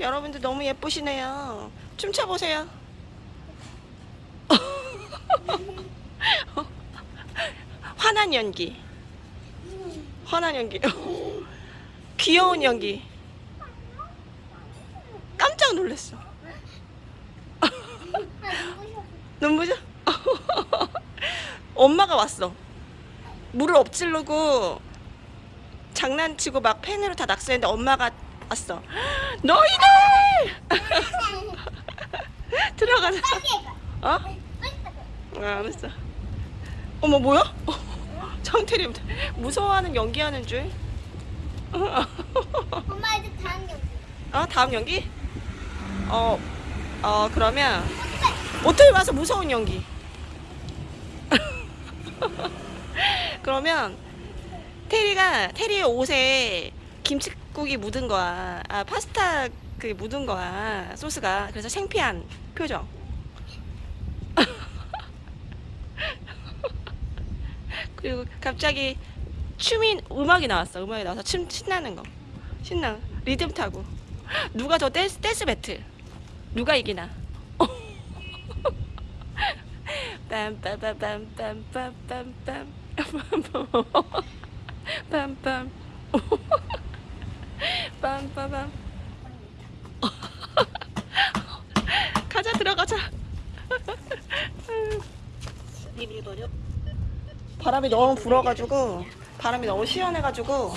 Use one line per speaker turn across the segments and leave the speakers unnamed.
여러분들 너무 예쁘시네요. 춤춰보세요. 환한 연기. 환한 연기. 귀여운 연기. 깜짝 놀랐어. 눈부셔? 엄마가 왔어. 물을 엎질르고 장난치고 막 펜으로 다 낙서했는데 엄마가 왔어. 너희들! 들어가자. 어? 아, 알았어. 어머 뭐야? 장태리 무서워하는 연기하는 줄.
엄마 이제 다음 경기.
어 다음 연기? 어, 어 그러면 호텔 와서 무서운 연기. 그러면 테리가 테리의 옷에 김치 국이 묻은 거야. 아 파스타 그 묻은 거야 소스가. 그래서 창피한 표정. 그리고 갑자기 춤이 음악이 나왔어. 음악이 나와서 춤 신나는 거. 신나. 리듬 타고. 누가 더 댄스 댄스 배틀. 누가 이기나. 빰빰빰빰빰빰빰빰 빰빰 빰 빰빰 가자 들어가자 바람이 너무 불어가지고 바람이 너무 시원해가지고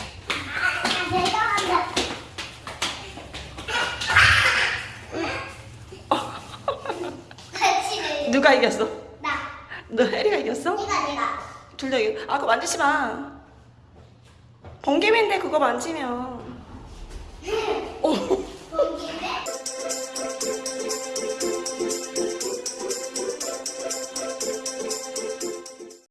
누가 이겼어?
나.
너 혜리가 이겼어?
내가 내가.
둘다 이겼 아 그거 만지지 마 번개맨데 그거 만지면